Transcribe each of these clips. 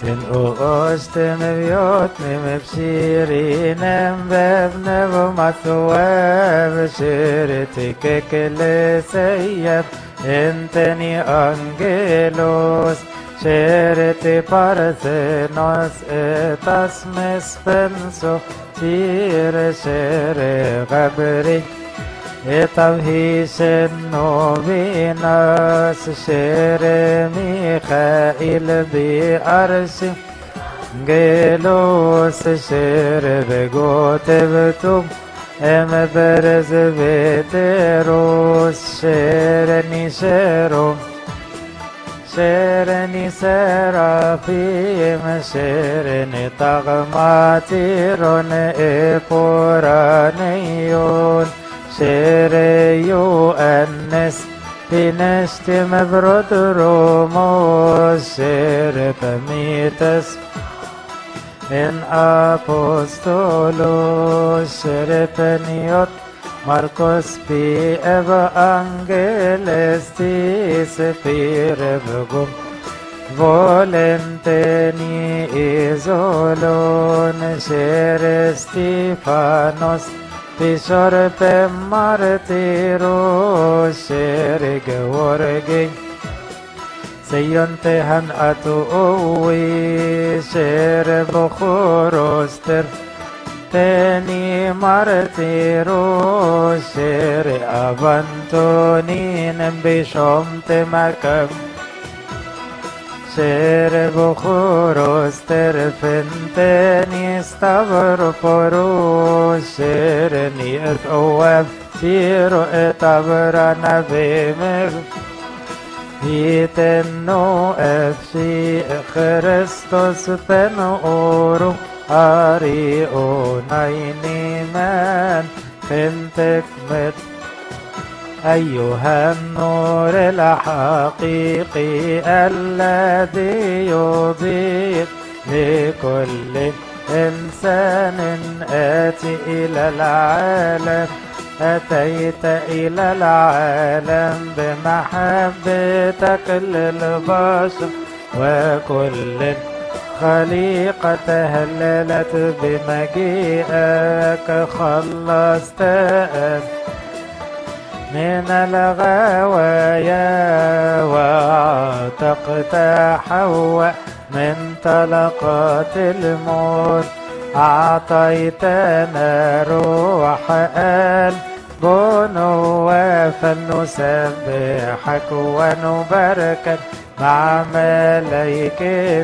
Ten uostem vjotnim e psirinem vevnevo mathuev shiriti kekeleseyep enteni angelos shiriti parthenos etas mespenso tire shere gabrik تمهيس النوبيناس شير ميخائيل بأرس جيلوس شير بجوت بتوب ام برز بتروس شيرني شيرو شيرني سرافيم شيرني تغماتيرون إبورانيون شيريو أنس بنشتم برود روموس شير بميتس ان أبوستولوس شير بنيوت Marcos pi evangeles tis pirevgum volenteni isolon ser Stefanos pisor pe martiro ser georgi سيون تهن أتوي شير بخوروستر تاني مرتيرو شير أبانتونين بشمت Cervo joro sterfenteni stavro poro sereni et oef tiro et avrana vemer Itenno efsi Christos peno orum ari onainimen Fintech met أيها النور الحقيقي الذي يضيء لكل إنسان آتي إلى العالم أتيت إلى العالم بمحبتك للبشر وكل خليقة هللت بمجيئك خلصت من الغوايا وعتقت حواء من طلقات الموت. أعطيتنا روح البنوة فلنسبحك ونباركك مع ملائكتك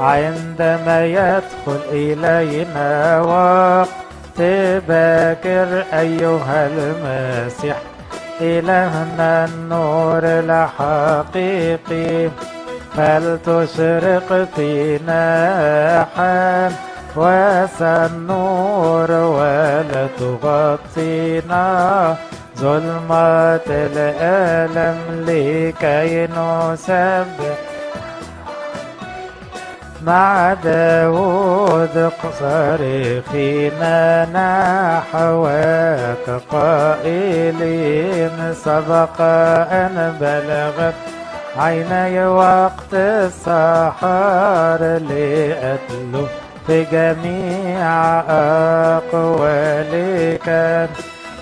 عندما يدخل إلينا وقت باكر أيها المسيح إلهنا النور الحقيقي فلتشرق فينا حال واسع النور ولا تغطينا ظلمة الألم لكي نسبح. مع داود صارخين نحوك قائلين سبق أن بلغت عيني وقت السحر لأتلو في جميع أقوالك.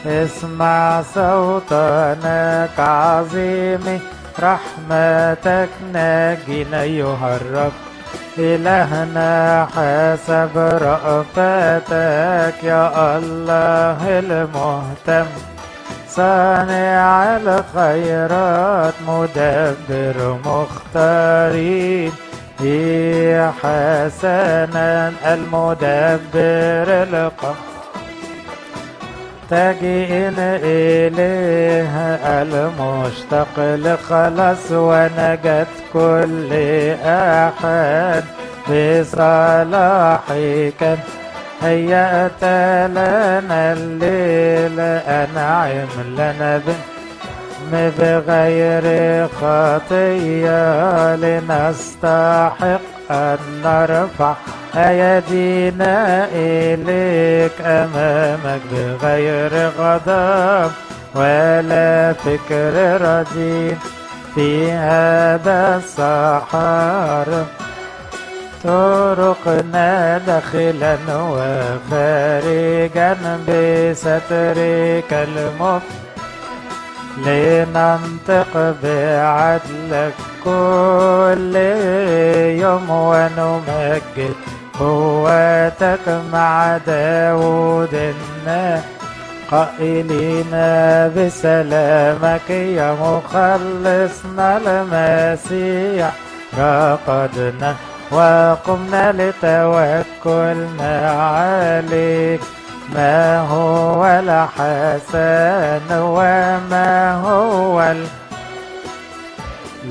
اسمع صوتك عظيم رحمتك ناجينا الرب إلهنا حسب رأفتك يا الله المهتم. صانع الخيرات مدبر مختارين. يا حسنا المدبر القهر تجئن إليه المشتاق لخلاص ونجاة كل أحد بصلاحك. هيأت لنا الليل أنعم لنا بغير خطية لنستحق أن نرفع أيدينا إليك أمامك بغير غضب ولا فكر رديء في هذا السحر طرقنا داخلا وخارجا بسترك المفتوح لننطق بعدلك كل يوم ونمجد قوتك مع داود قائلين بسلامك يا مخلصنا المسيح. رقدنا وقمنا لتوكلنا عليك ما هو الحسن وما هو ال...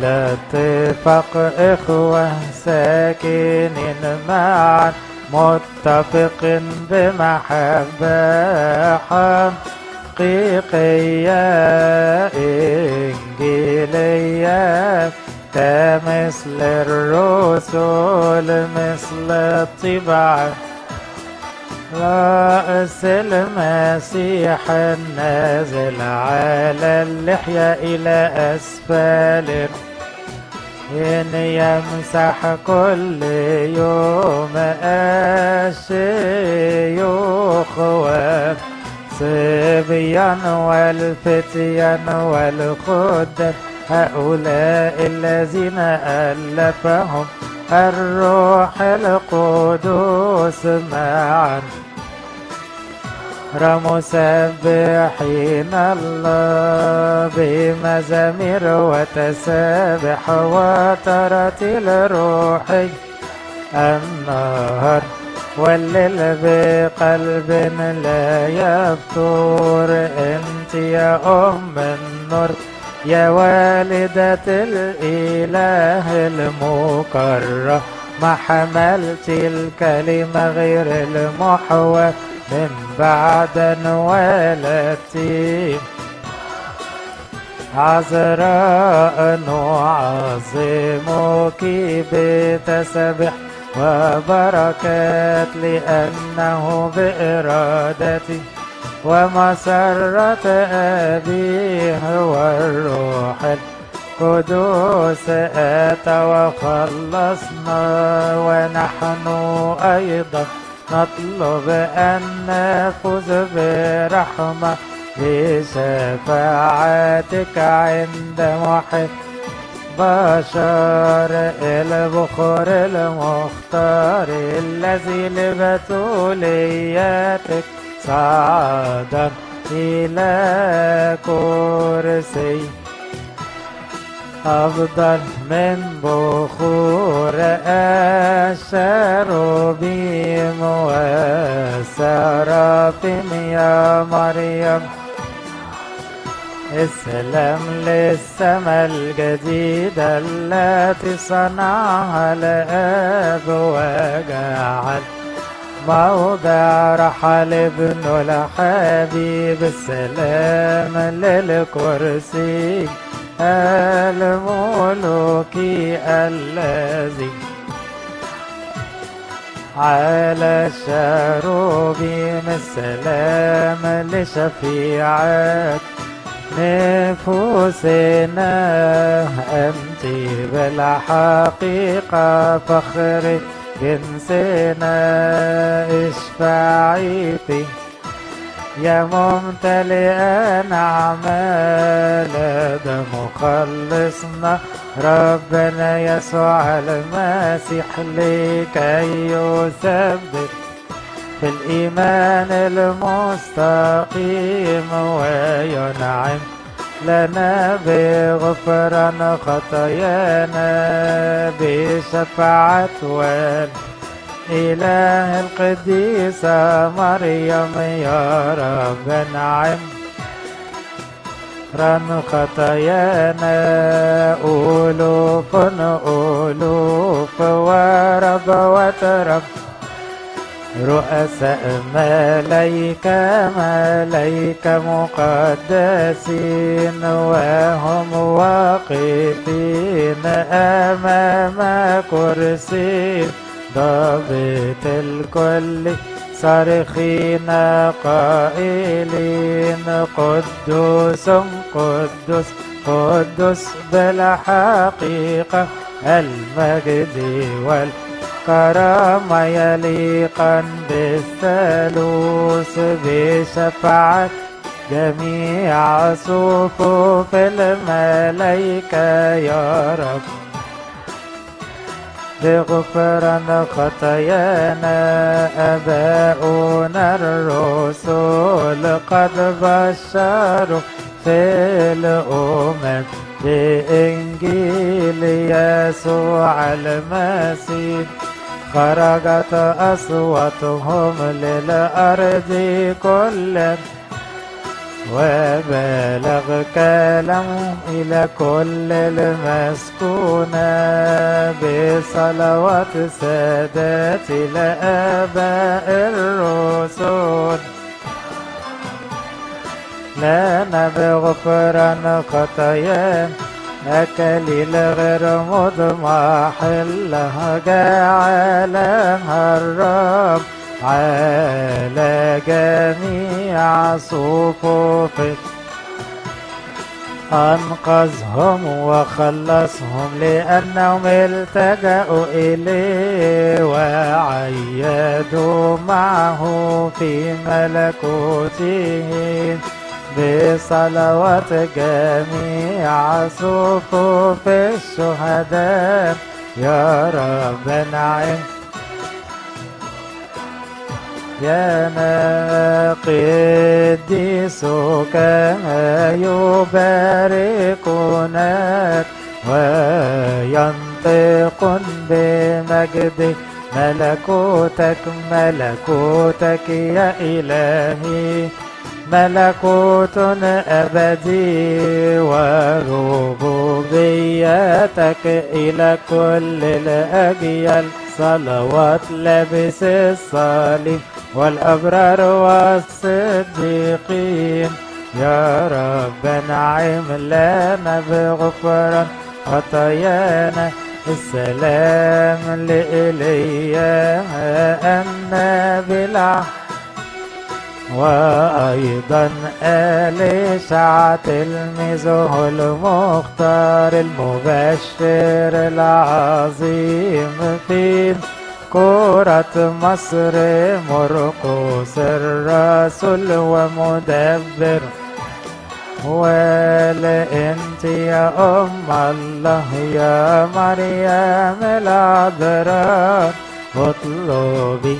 لا اتفق إخوة ساكنين معا متفق بمحبة حقيقية. إنجيلية كمثل الرسل مثل الطباعة رأس المسيح النازل على اللحية إلى أسفل إن يمسح كل يوم الشيوخ والصبيان والفتيان والخدام هؤلاء الذين ألفهم الروح القدوس معا. مسبحين الله بمزامير وتسابح وترتيل روحي النهر والليل بقلب لا يفتور أنت يا أم النور يا والدة الإله المكرم ما حملت الكلمة غير المحوى من بعد ولدتي عذراء نعظمك بتسبح وبركات لأنه بإرادتي. ومسرة أبيه والروح القدوس أتى وخلصنا ونحن أيضا. نطلب أن نفوز برحمة بشفاعتك عند محب بشر البخور المختار الذي لبتولياتك صعدا إلى كرسي. أفضل من بخور الشروبيم والسرافيم يا مريم. السلام للسماء الجديدة التي صنعها الآب وجعل موضع رحل ابن الحبيب. السلام للكرسي الملوكي الذي على الشروبيم السلام لشفيعات نفوسنا. أنت بالحقيقة فخر جنسنا اشفعي فيه يا ممتلئا أعمال ده مخلصنا ربنا يسوع المسيح لكي يثبت في الإيمان المستقيم وينعم لنا بغفران خطايانا بشفاعة والإله القديسة مريم يا رب نعم. رن خطايانا ألوف ألوف ورب وترب. رؤساء ملايكة ملايكة مقدسين وهم واقفين أمام كرسي. ضابط الكل صارخين قائلين قدوس قدوس قدوس بالحقيقة المجد وال كرامة يليقا بالثالوث بشفاعة جميع صفوف الملائكة. يا رب بغفران خطايانا أباؤنا الرسل قد بشروا في الأمم. بإنجيل يسوع المسيح خرجت أصواتهم للأرض كلها. وبلغ كلام إلى كل المسكونة بصلوات السادات لآباء الرسل لنا بغفران خطايا أكليل غير مضمح لها جعلها الرب. على جميع صفوفك أنقذهم وخلصهم لأنهم التجأوا إليه وعيدوا معه في ملكوته بصلوات جميع صفوف الشهداء. يا رب نعم. يا قديسك يباركونك وينطق بمجد ملكوتك ملكوتك يا إلهي ملكوت أبدي وربوبيتك إلى كل الأجيال صلوات لابس الصليب والأبرار والصديقين. يا رب نعم لنا بغفران خطايانا السلام لإليا بالعهد وأيضا أليشع تلميذه المختار المبشر العظيم في كرة مصر مرقس الرسول ومدبر. ولأنت يا أم الله يا مريم العذراء اطلبي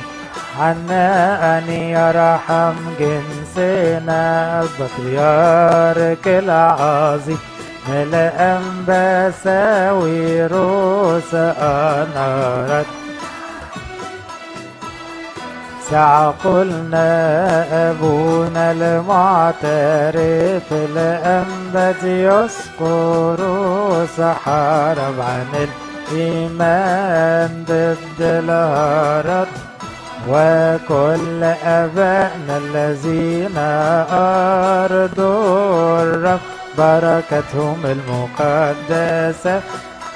عنا أن يرحم جنسنا البطريرك العظيم ملأ بساوي روس أنارت. ساعة قلنا أبونا المعترف الأنبت يذكر سحارب عن الإيمان ضد الهرب وكل أبائنا الذين أرضوا الرب بركتهم المقدسة.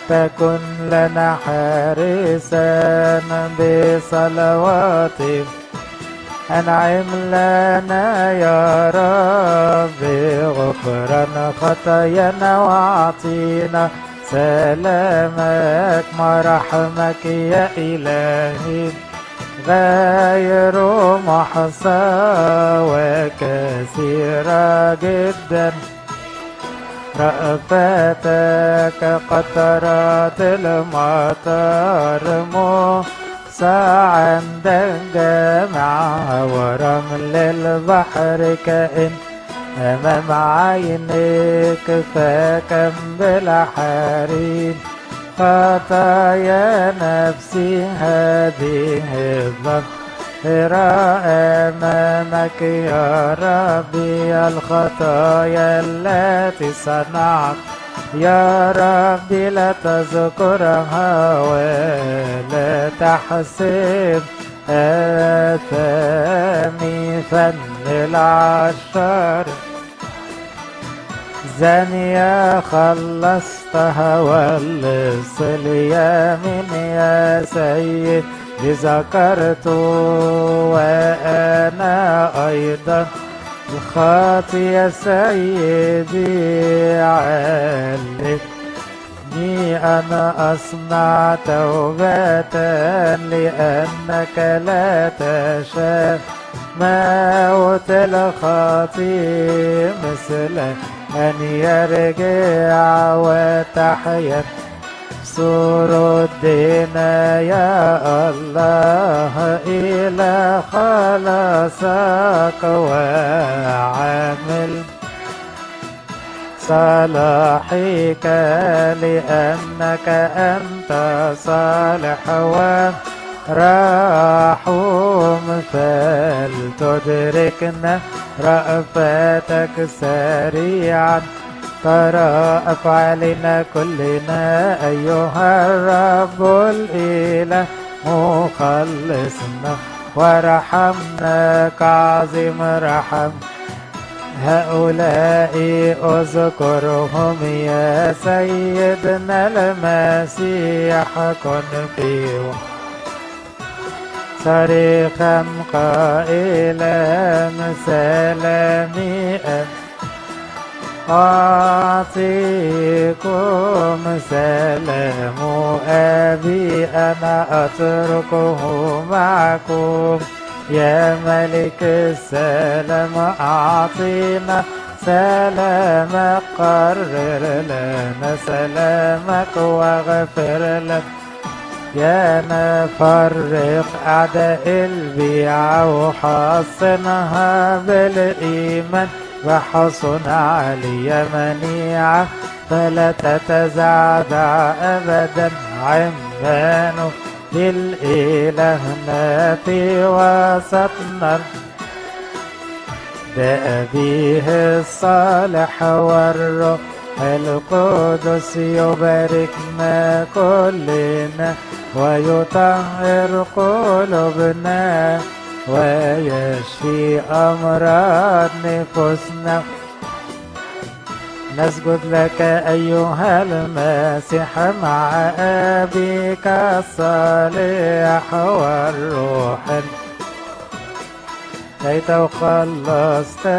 تكن لنا حارسا بصلواتهم. أنعم لنا يا رب غفران خطايانا وأعطينا سلامك مرحمك يا إلهي. غير محصى وكثيرة جدا. رأفتك قطرات المطر موسى عند جامعها ورمل البحر كائن أمام عينيك فكم بالحريم خطايا نفسي هذه الظاهرة أمامك يا ربي الخطايا التي صنعت. يا ربي لا تذكرها ولا تحسب آثامي فن العشر. زانية خلصتها واللص اليمين يا سيد ذكرت وأنا أيضا الخاطي يا سيدي علق. إني أنا أصنع توبة لأنك لا تشاء. موت الخطيب مثل أن يرجع وتحيا. الدين يا الله إلى خلاصك وعامل صلاحك لأنك أنت صالح ورحوم فلتدركنا رأفتك سريعا ترى أفعالنا كلنا أيها الرب الإله مخلصنا ورحمنا كعظيم رحم هؤلاء اذكرهم يا سيدنا المسيح كن فيهم صريخا قائلا سلامي أعطيكم سلام أبي أنا أتركه معكم. يا ملك السلام أعطينا سلامك. قرر لنا سلامك واغفر لنا يا نفرق أعداء البيع وحصنها بالإيمان. وحصن علي منيعة فلا تتزعزع أبدا عمانه للإلهنا في وسطنا. بأبيه الصالح والروح القدس يباركنا كلنا ويطهر قلوبنا. ويشفي أمراض نفوسنا نسجد لك أيها المسيح مع أبيك الصالح والروح. كي تخلصتنا